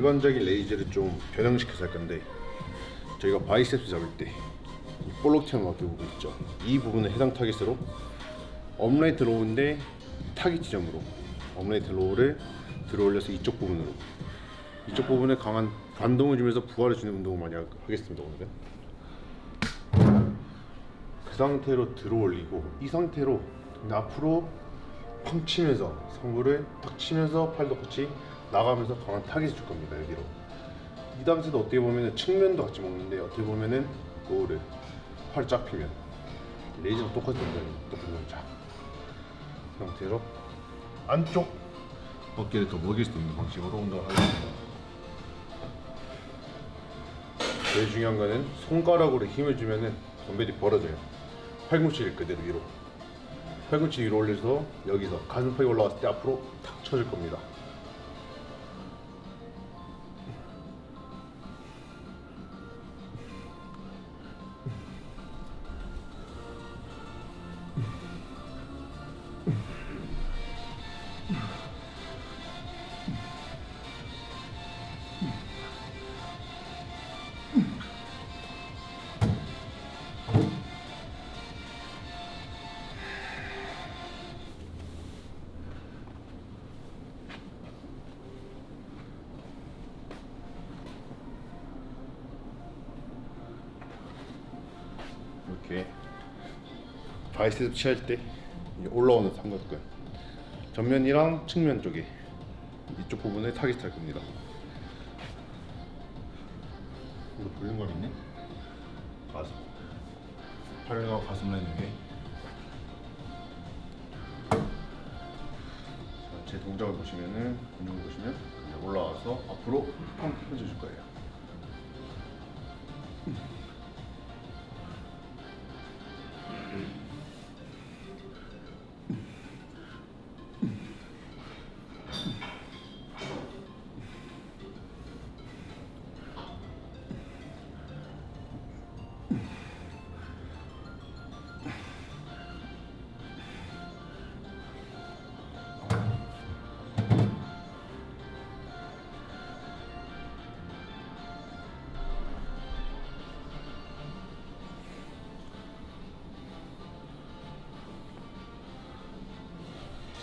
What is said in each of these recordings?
일반적인 raise를 좀 변형시켜서 할 건데 저희가 biceps 잡을 때이 볼록 튀어나오게 부분 있죠. 이 부분을 해당 타깃으로 upright row인데 타깃 지점으로 upright row를 들어 올려서 이쪽 부분으로. 이쪽 부분에 강한 반동을 주면서 부하를 주는 운동을 많이 하- 하겠습니다 오늘은. 그 상태로 들어 올리고 이 상태로 앞으로 팡 치면서 상부를 탁 치면서 팔도 같이 나가면서 강한 타겟을 줄 겁니다 여기로. 이 당시도 어떻게 보면은 측면도 같이 먹는데 어떻게 보면은 팔쫙 피면 raise랑 똑같은 동작입니다 똑같은 이 상태로 안쪽 어깨를 더 먹일 수 있는 방식으로 운동을 하겠습니다. 제일 중요한 거는 손가락으로 힘을 주면은 덤벨이 벌어져요. 팔꿈치를 그대로 위로. 팔꿈치 위로 올려서 여기서 가슴팍이 올라왔을 때 앞으로 탁 쳐줄 겁니다 바이셉 취할 때 올라오는 삼각근. 전면이랑 측면 쪽에 이쪽 부분에 타깃 할 겁니다. 이거 볼륨감 있네? 가슴. 팔과 가슴 라인 자, 제 동작을 보시면은 근육을 보시면 올라와서 앞으로 팡 펴줄 거예요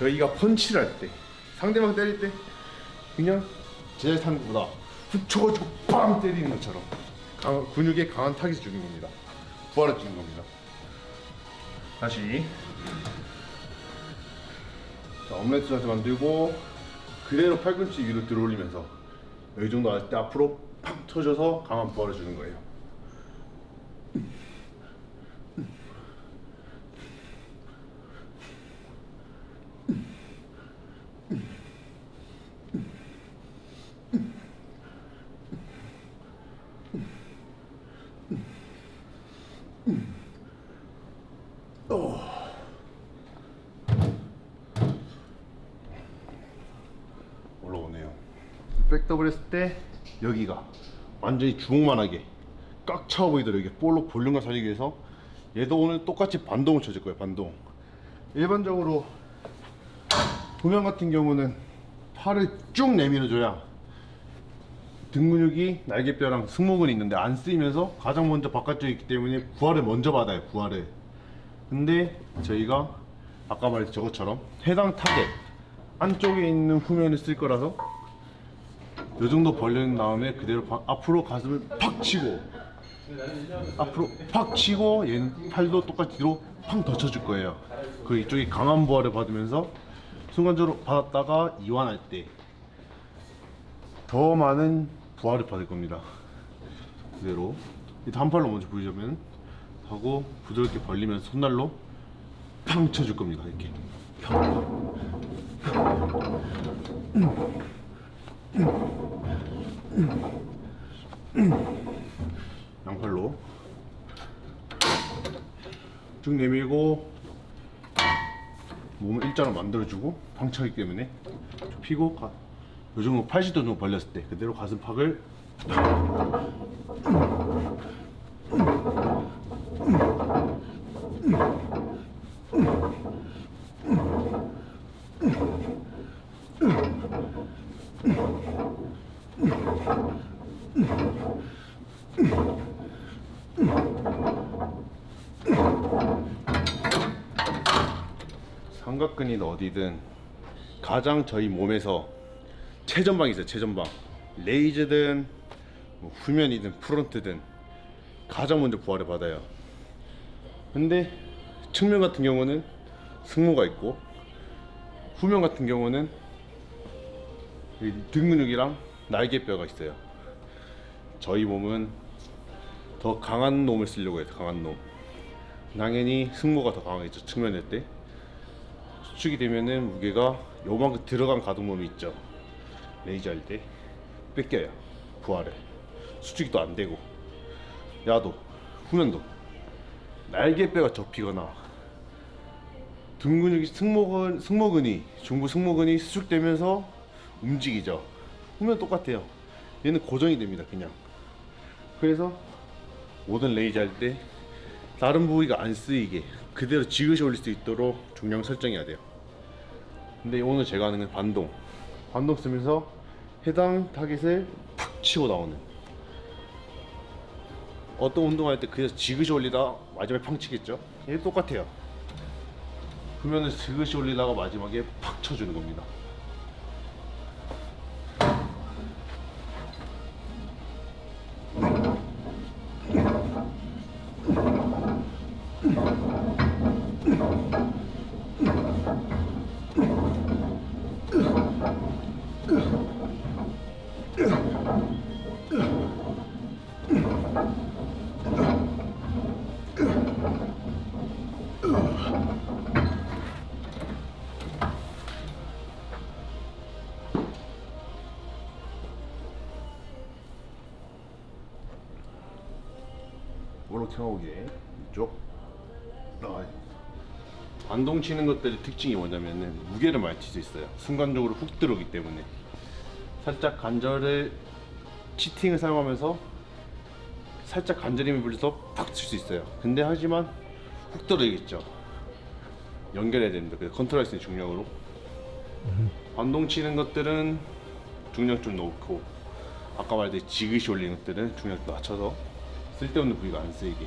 저희가 펀치를 할 때 상대방 때릴 때 그냥 제자탄보다 붙여가지고 빵 때리는 것처럼 강, 근육에 강한 타깃을 주는 겁니다. 부하를 주는 겁니다. 다시. 자, 오므라이트 자세 만들고 그대로 팔꿈치 위로 들어 올리면서 여기 정도 왔을 때 앞으로 팍 터져서 강한 부하를 주는 거예요. 백더블 했을 때 여기가 완전히 주먹만하게 꽉 차워 보이도록 이렇게 볼록 볼륨감 살리기 위해서 얘도 오늘 똑같이 반동을 쳐줄 거예요. 반동. 일반적으로 도면 같은 경우는 팔을 쭉 내밀어 줘야 등 근육이 날개뼈랑 승모근이 있는데 안 쓰이면서 가장 먼저 바깥쪽에 있기 때문에 부하를 먼저 받아요. 부하를. 근데 저희가 아까 말했던 저것처럼 해당 타겟 안쪽에 있는 후면을 쓸 거라서 이 정도 벌린 다음에 그대로 바- 앞으로 가슴을 팍 치고 앞으로 팍 치고 얘는 팔도 똑같이 뒤로 팡더 쳐줄 거예요. 그 이쪽이 강한 부하를 받으면서 순간적으로 받았다가 이완할 때 더 많은 부하를 받을 겁니다. 그대로. 이 단팔로 먼저 보여주면 하고 부드럽게 벌리면서 손날로 팡 쳐줄 겁니다 이렇게 양팔로. 쭉 내밀고 몸을 일자로 만들어주고 방차기 때문에 좀 피고 가, 요 정도 80도 정도 벌렸을 때 그대로 가슴팍을 삼각근이든 어디든 가장 저희 몸에서 최전방이 있어요 최전방. 레이즈든 뭐 후면이든 프론트든 가장 먼저 부하를 받아요. 근데 측면 같은 경우는 승모가 있고 후면 같은 경우는 이등 근육이랑 날개뼈가 있어요. 저희 몸은 더 강한 놈을 쓰려고 해요 강한 놈. 당연히 승모가 더 강하겠죠 측면일 때 수축이 되면은 무게가 요만큼 들어간 가동범위 있죠. 레이저 할 때 뺏겨요 부하를. 수축이 또 안 되고. 야도 후면도. 날개뼈가 접히거나. 등 근육이 승모근 승모근이 중부 승모근이 수축되면서 움직이죠. 후면 똑같아요. 얘는 고정이 됩니다 그냥. 그래서 모든 raise 할 때 다른 부위가 안 쓰이게 그대로 지그시 올릴 수 있도록 중량 설정해야 돼요 근데 오늘 제가 하는 건 반동. 반동 쓰면서 해당 타겟을 팍 치고 나오는. 어떤 운동할 때 그래서 지그시 올리다 마지막에 팡 치겠죠? 얘도 똑같아요. 후면을 지그시 올리다가 마지막에 팍 쳐주는 겁니다 오게 이쪽. 아, 반동 치는 것들의 특징이 뭐냐면은 무게를 많이 칠 수 있어요. 순간적으로 훅 들어오기 때문에. 살짝 관절을 치팅을 사용하면서 살짝 관절 힘을 불려서 팍 칠 수 있어요. 근데 하지만 훅 들어오겠죠. 연결해야 됩니다. 그래서 컨트롤 할수 있는 중력으로. 반동 치는 것들은 중력 좀 놓고 아까 말했듯이 지그시 올리는 것들은 중력 낮춰서 쓸데없는 부위가 안 쓰이게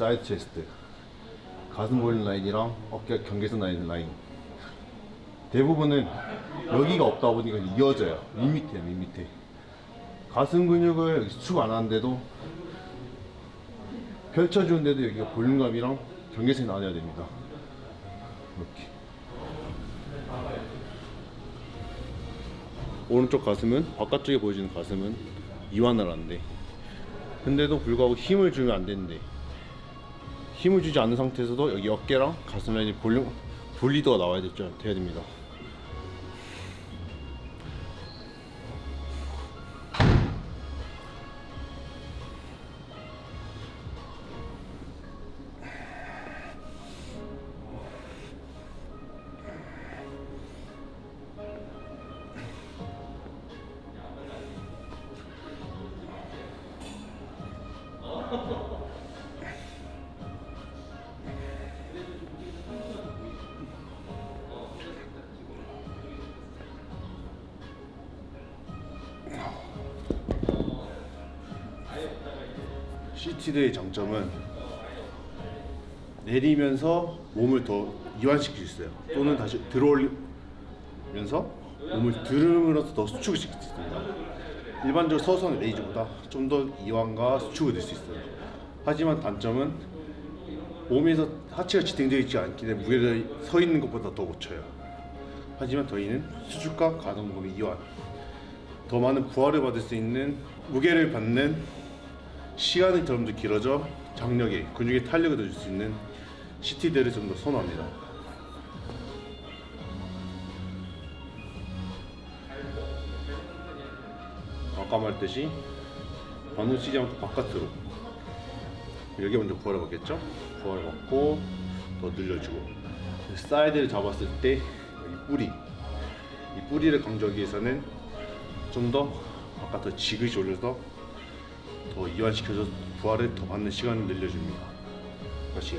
side chest 가슴 보이는 라인이랑 어깨 경계선 라인 라인. 대부분은 여기가 없다 보니까 이어져요. 밋밋해요 밋밋해 가슴 근육을 수축 안 하는데도 펼쳐주는데도 여기가 볼륨감이랑 경계선이 나눠야 됩니다. 이렇게. 오른쪽 가슴은 바깥쪽에 보여지는 가슴은 이완을 하는데 근데도 불구하고 힘을 주면 안 되는데 힘을 주지 않는 상태에서도 여기 어깨랑 가슴 라인이 볼륨 분리도가 나와야 됐죠. 돼야 됩니다 seated의 장점은 내리면서 몸을 더 이완시킬 수 있어요. 또는 다시 들어올리면서 몸을 들음으로써 더 수축을 시킬 수 있습니다. 일반적으로 서서 하는 raise보다 좀 더 이완과 수축을 낼수 있어요. 하지만 단점은 몸에서 하체가 지탱되어 있지 않기 때문에 무게를 서 있는 것보다 더 못 쳐요. 하지만 저희는 수축과 가동범위 이완 더 많은 부하를 받을 수 있는 무게를 받는 시간이 점점 길어져 장력이 근육에 탄력을 더 줄 수 있는 seated를 좀 더 선호합니다 아까 말했듯이 반동 쓰지 않고 바깥으로 여기 먼저 부하가 가겠죠? 부하가 갔고 더 늘려주고 사이드를 잡았을 때 이 뿌리 이 뿌리를 강조하기 위해서는 좀 더 아까 더 지그시 올려서 더 이완시켜서 부하를 더 받는 시간을 늘려줍니다. 다시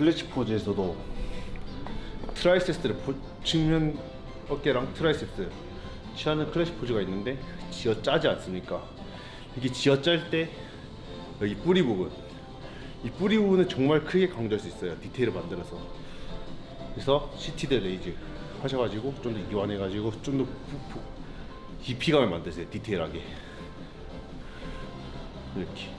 클래식 포즈에서도 triceps를 보- 측면 어깨랑 triceps 취하는 클래식 포즈가 있는데 쥐어 짜지 않습니까? 이게 쥐어 짤 때 여기 뿌리 부분. 이 뿌리 부분은 정말 크게 강조할 수 있어요 디테일을 만들어서. 그래서 seated raise 하셔가지고 좀 더 이완해가지고 좀 더 깊이감을 만드세요 디테일하게. 이렇게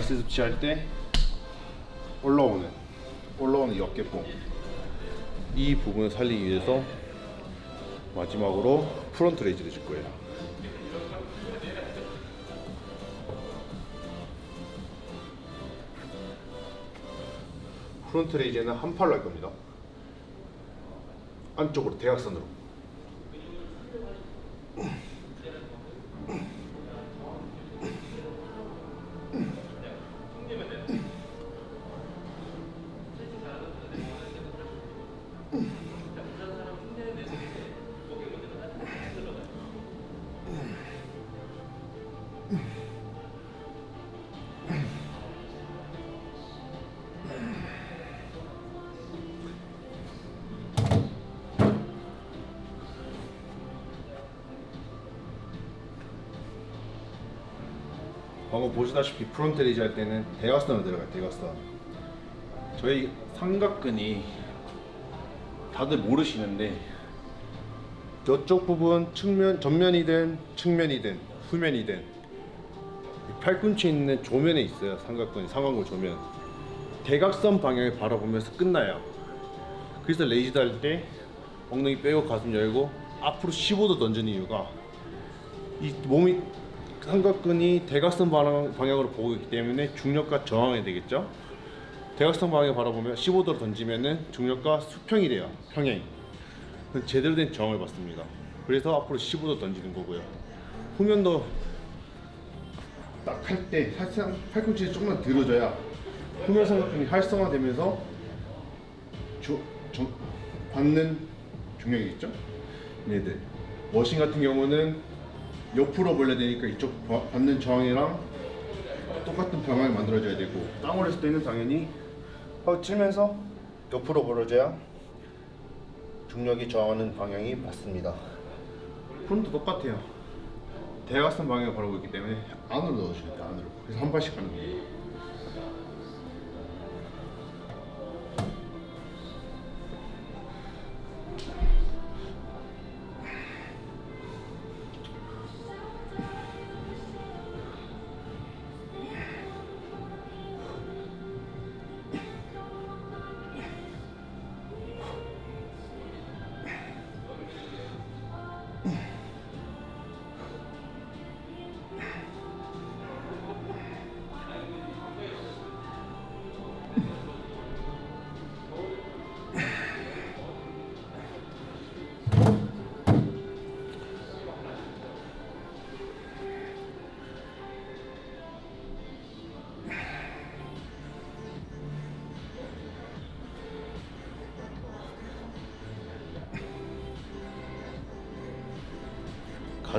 아까 biceps 취할 때 올라오는 올라오는 이 어깨뽕 이 부분을 살리기 위해서 마지막으로 front raise를 줄 거예요. front raise는 한 팔로 할 겁니다. 안쪽으로 대각선으로. 방금 보시다시피 front raise 할 때는 대각선으로 들어가요 대각선. 저희 삼각근이 다들 모르시는데 저쪽 부분 측면 전면이든 측면이든 후면이든 이 팔꿈치에 있는 조면에 있어요 삼각근이 상완근 조면 대각선 방향을 바라보면서 끝나요 그래서 raise 할 때 엉덩이 빼고 가슴 열고 앞으로 15도 던지는 이유가 이 몸이 삼각근이 대각선 방향, 방향으로 보고 있기 때문에 중력과 저항이 되겠죠. 대각선 방향을 바라보면 15도로 던지면은 중력과 수평이 돼요. 평행. 제대로 된 저항을 받습니다. 그래서 앞으로 15도 던지는 거고요. 후면도 딱 할때 살짝 팔꿈치를 조금만 들어줘야 후면 삼각근이 활성화되면서 조, 저, 받는 중력이 있죠. 네네. 머신 같은 경우는 옆으로 벌려야 되니까 이쪽 바- 받는 저항이랑 똑같은 방향을 만들어줘야 되고 땅을 했을 때는 당연히 하고 치면서 옆으로 벌어져야 중력이 저항하는 방향이 맞습니다. 프론트 똑같아요. 대각선 방향을 바라보고 있기 때문에 안으로 넣어주셔야 안으로 그래서 한 발씩 가는 거예요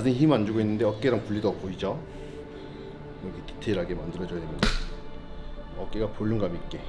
가슴에 힘안 주고 있는데 어깨랑 분리도 보이죠? 여기 디테일하게 만들어줘야 됩니다 어깨가 볼륨감 있게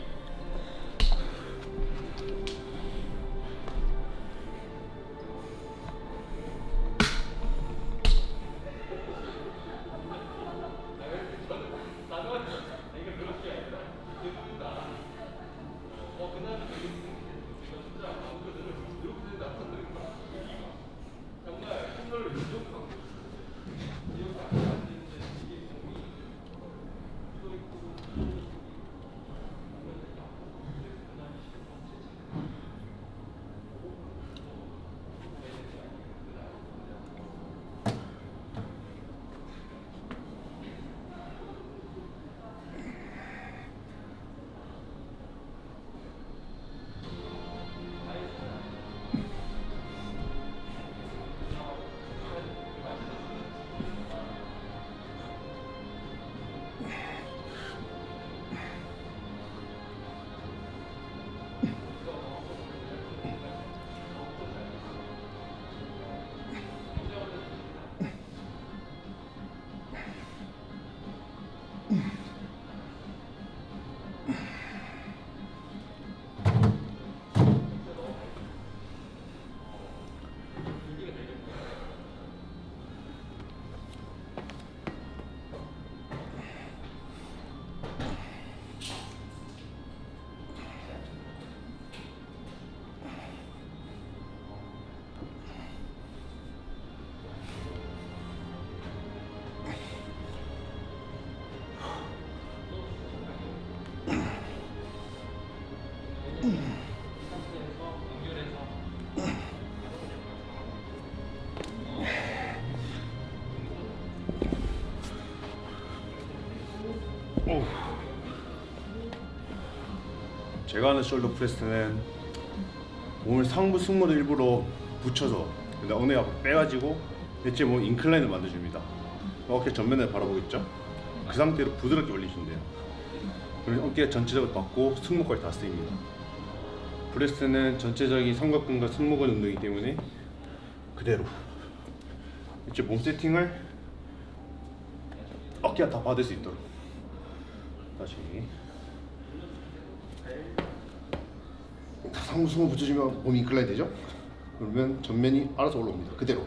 제가 하는 shoulder press는 몸을 상부 승모를 일부러 붙여서 근데 어느 앞으로 빼가지고 대체 몸 incline을 만들어줍니다. 어깨 전면을 바라보겠죠? 그 상태로 부드럽게 올리시면 돼요. 그러면 어깨가 전체적으로 받고 승모까지 다 쓰입니다. press는 전체적인 삼각근과 승모근 운동이기 때문에 그대로 이제 몸 세팅을 어깨가 다 받을 수 있도록 다시 승모 붙여주면 몸이 인클라인 되죠? 그러면 전면이 알아서 올라옵니다 그대로